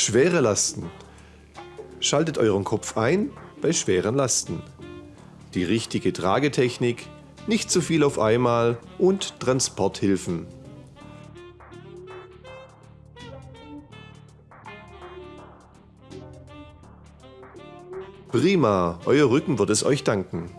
Schwere Lasten. Schaltet euren Kopf ein bei schweren Lasten. Die richtige Tragetechnik, nicht zu viel auf einmal und Transporthilfen. Prima, euer Rücken wird es euch danken.